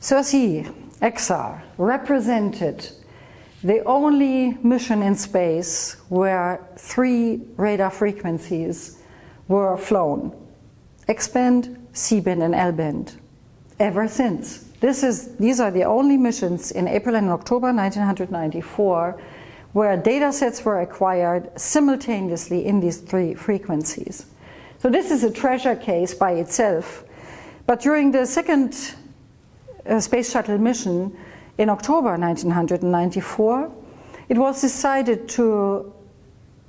Cersei XR represented the only mission in space where three radar frequencies were flown. X-band, C-band and L-band. Ever since. This is, these are the only missions in April and October 1994 where data sets were acquired simultaneously in these three frequencies. So this is a treasure case by itself. But during the second uh, space shuttle mission in October 1994, it was decided to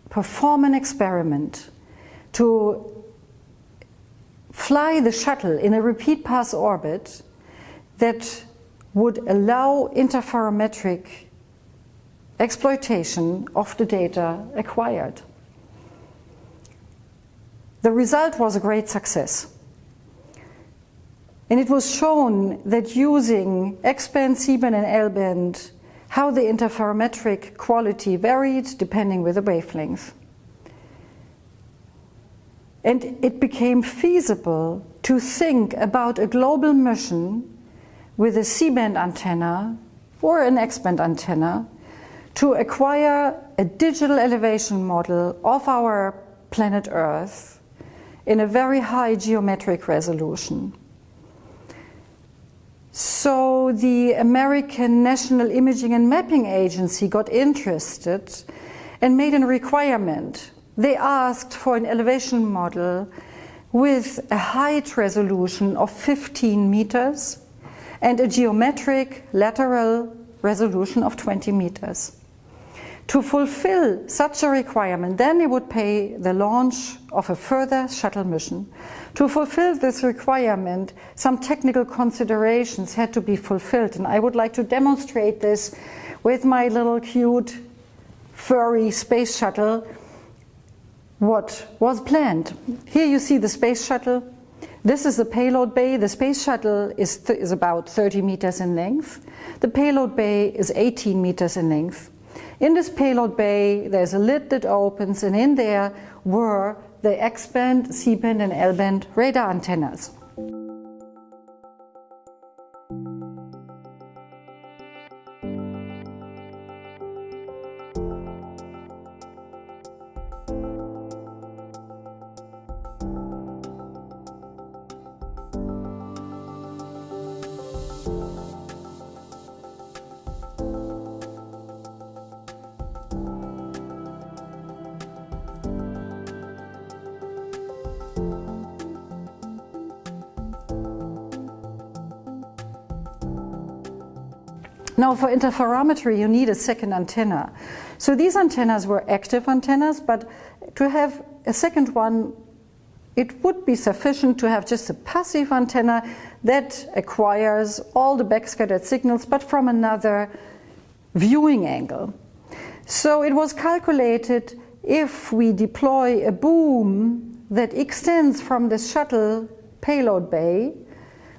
perform an experiment to fly the shuttle in a repeat pass orbit that would allow interferometric exploitation of the data acquired. The result was a great success. And it was shown that using X-band, C-band and L-band, how the interferometric quality varied depending with the wavelength. And it became feasible to think about a global mission with a C-band antenna or an X-band antenna to acquire a digital elevation model of our planet Earth in a very high geometric resolution. So the American National Imaging and Mapping Agency got interested and made a requirement. They asked for an elevation model with a height resolution of 15 meters and a geometric lateral resolution of 20 meters. To fulfill such a requirement, then they would pay the launch of a further shuttle mission. To fulfill this requirement, some technical considerations had to be fulfilled, and I would like to demonstrate this with my little cute furry space shuttle what was planned. Here you see the space shuttle this is the payload bay. The space shuttle is, is about 30 meters in length. The payload bay is 18 meters in length. In this payload bay, there's a lid that opens, and in there were the X-band, C-band, and L-band radar antennas. Now for interferometry you need a second antenna. So these antennas were active antennas, but to have a second one it would be sufficient to have just a passive antenna that acquires all the backscattered signals but from another viewing angle. So it was calculated if we deploy a boom that extends from the shuttle payload bay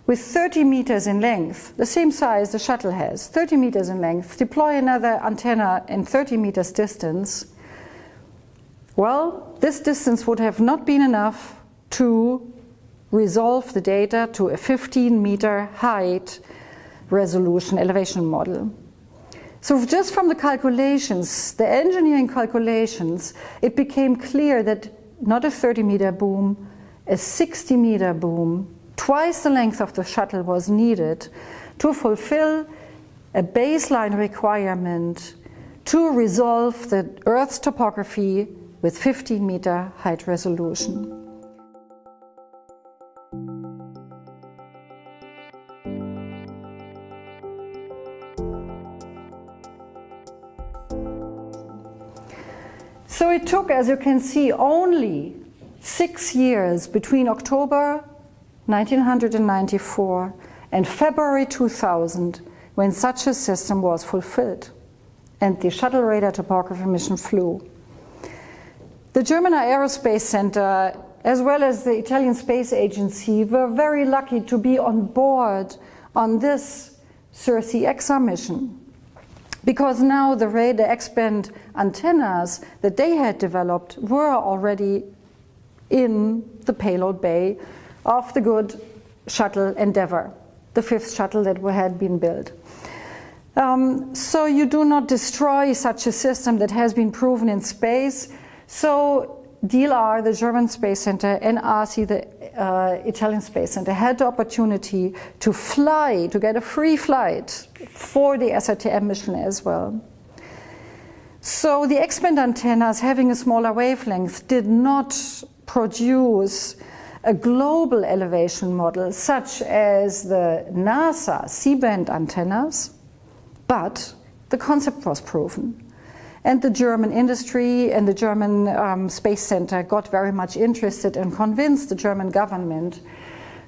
with 30 meters in length, the same size the shuttle has, 30 meters in length, deploy another antenna in 30 meters distance, well, this distance would have not been enough to resolve the data to a 15 meter height resolution elevation model. So just from the calculations, the engineering calculations, it became clear that not a 30 meter boom, a 60 meter boom Twice the length of the shuttle was needed to fulfill a baseline requirement to resolve the Earth's topography with 15 meter height resolution. So it took, as you can see, only six years between October 1994 and February 2000 when such a system was fulfilled and the shuttle radar topography mission flew. The German Aerospace Center as well as the Italian Space Agency were very lucky to be on board on this SIR-C/X-SAR mission because now the radar X-band antennas that they had developed were already in the payload bay of the good shuttle Endeavour. the fifth shuttle that had been built. Um, so you do not destroy such a system that has been proven in space. So DLR, the German Space Center, and ASI, the uh, Italian Space Center, had the opportunity to fly, to get a free flight for the SRTM mission as well. So the X-band antennas, having a smaller wavelength, did not produce a global elevation model such as the NASA C-band antennas, but the concept was proven. And the German industry and the German um, Space Center got very much interested and convinced the German government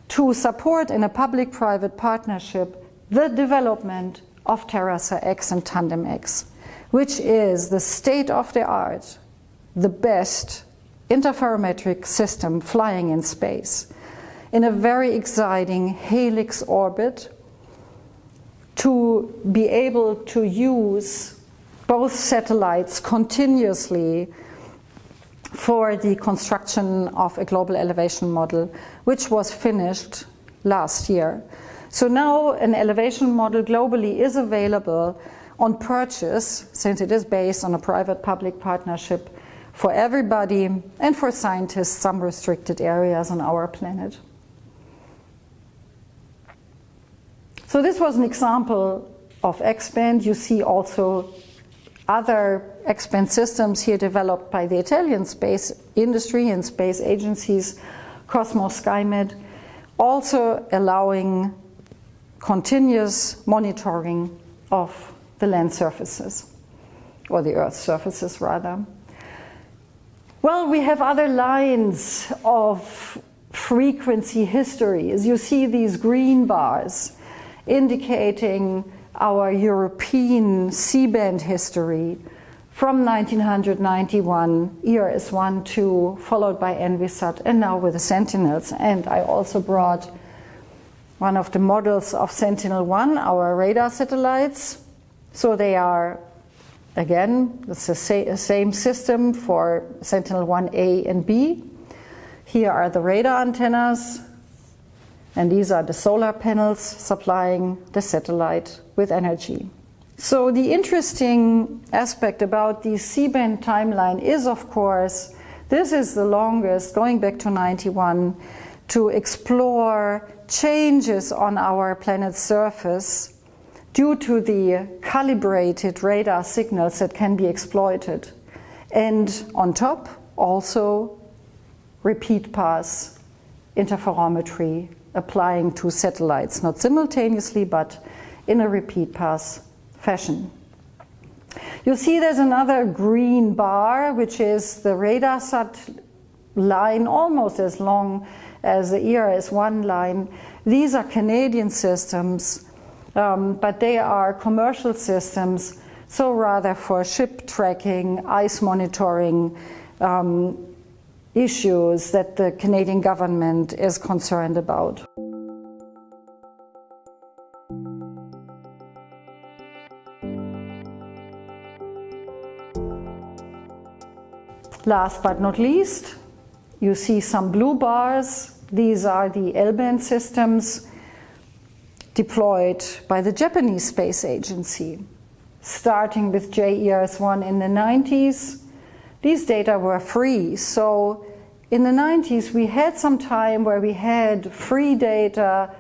to support in a public-private partnership the development of TerraSAR-X and Tandem X, which is the state-of-the-art, the best interferometric system flying in space in a very exciting helix orbit to be able to use both satellites continuously for the construction of a global elevation model, which was finished last year. So now an elevation model globally is available on purchase, since it is based on a private-public partnership for everybody and for scientists, some restricted areas on our planet. So this was an example of X-band. You see also other X-band systems here developed by the Italian space industry and space agencies, Cosmos SkyMed, also allowing continuous monitoring of the land surfaces, or the Earth surfaces rather. Well, we have other lines of frequency history. As you see these green bars, indicating our European C-band history from 1991, ERS-1, 2, followed by Envisat, and now with the Sentinels. And I also brought one of the models of Sentinel-1, our radar satellites. So they are, again, it's the same system for Sentinel-1A and B. Here are the radar antennas, and these are the solar panels supplying the satellite with energy. So the interesting aspect about the C-band timeline is, of course, this is the longest, going back to 91, to explore changes on our planet's surface due to the calibrated radar signals that can be exploited. And on top, also repeat pass interferometry applying to satellites, not simultaneously, but in a repeat pass fashion. You see there's another green bar, which is the Radarsat line, almost as long as the ERS-1 line. These are Canadian systems, um, but they are commercial systems, so rather for ship tracking, ice monitoring, um, issues that the Canadian government is concerned about. Last but not least, you see some blue bars. These are the L-band systems deployed by the Japanese Space Agency, starting with JERS-1 in the 90s these data were free. So in the 90s, we had some time where we had free data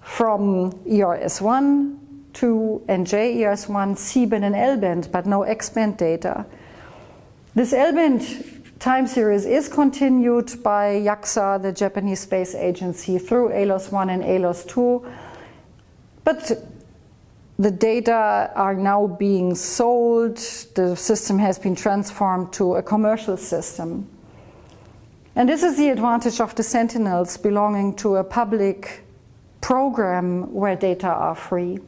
from ERS1, 2, and JERS1, C-band and L-band, but no X-band data. This L-band time series is continued by JAXA, the Japanese Space Agency, through ALOS-1 and ALOS-2, but the data are now being sold. The system has been transformed to a commercial system. And this is the advantage of the Sentinels belonging to a public program where data are free.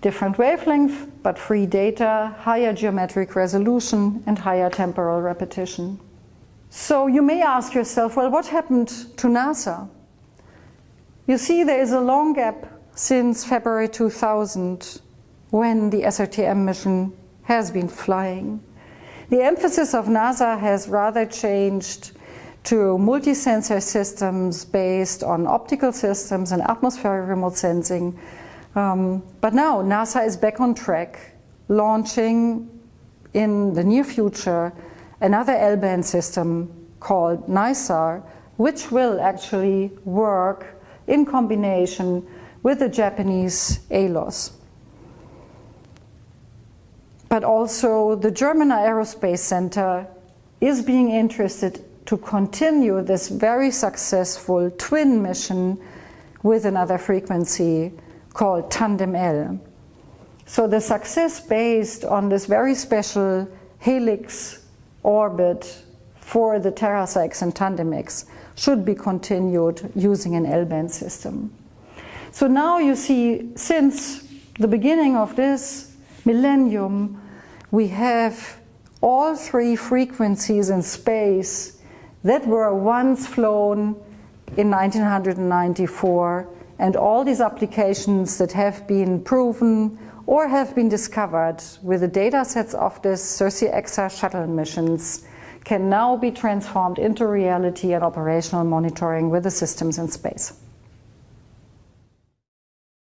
Different wavelength, but free data, higher geometric resolution, and higher temporal repetition. So you may ask yourself, well, what happened to NASA? You see there is a long gap since February 2000 when the SRTM mission has been flying. The emphasis of NASA has rather changed to multi-sensor systems based on optical systems and atmospheric remote sensing. Um, but now NASA is back on track, launching in the near future another L-band system called NISAR, which will actually work in combination with the Japanese ALOS. But also the German Aerospace Center is being interested to continue this very successful twin mission with another frequency called Tandem L. So the success based on this very special helix orbit for the TerraSAR-X and TandemX should be continued using an L-band system. So now you see, since the beginning of this millennium, we have all three frequencies in space that were once flown in 1994 and all these applications that have been proven or have been discovered with the data sets of this SIR-C/X-SAR shuttle missions can now be transformed into reality and operational monitoring with the systems in space.